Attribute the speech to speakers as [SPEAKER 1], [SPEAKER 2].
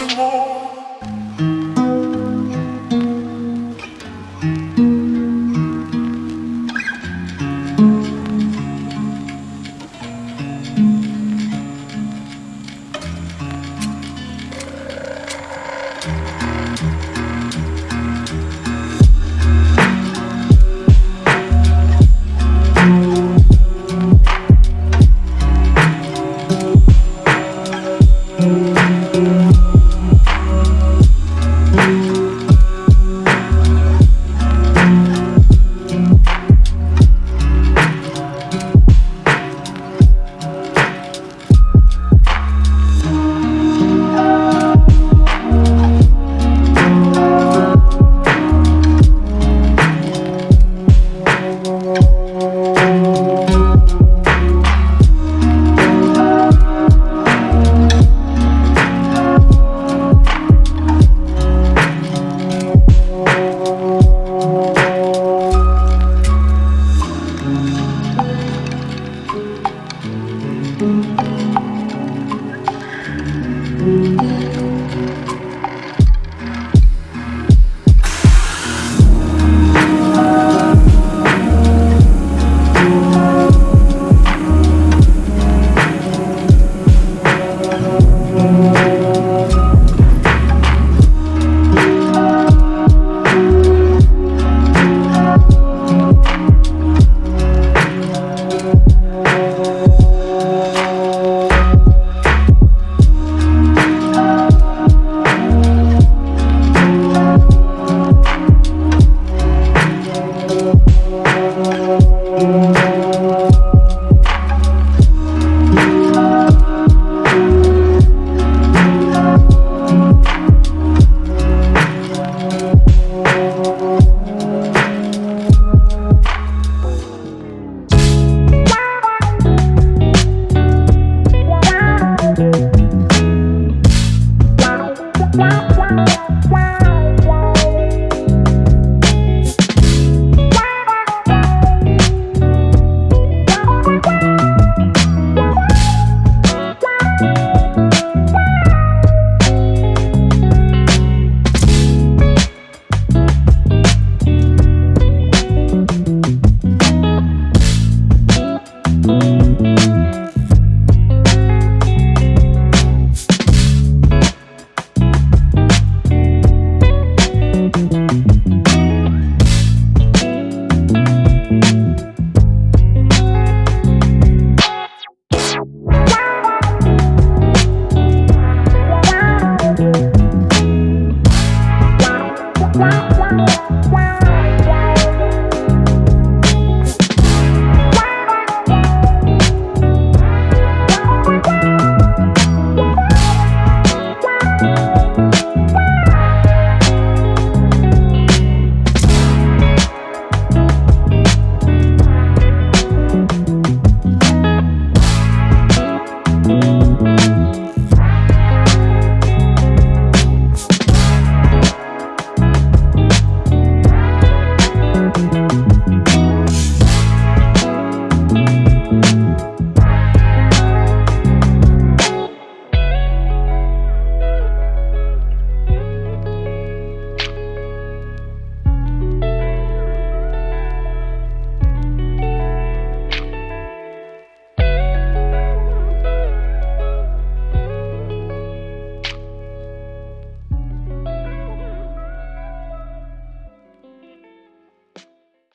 [SPEAKER 1] you more. Thank you.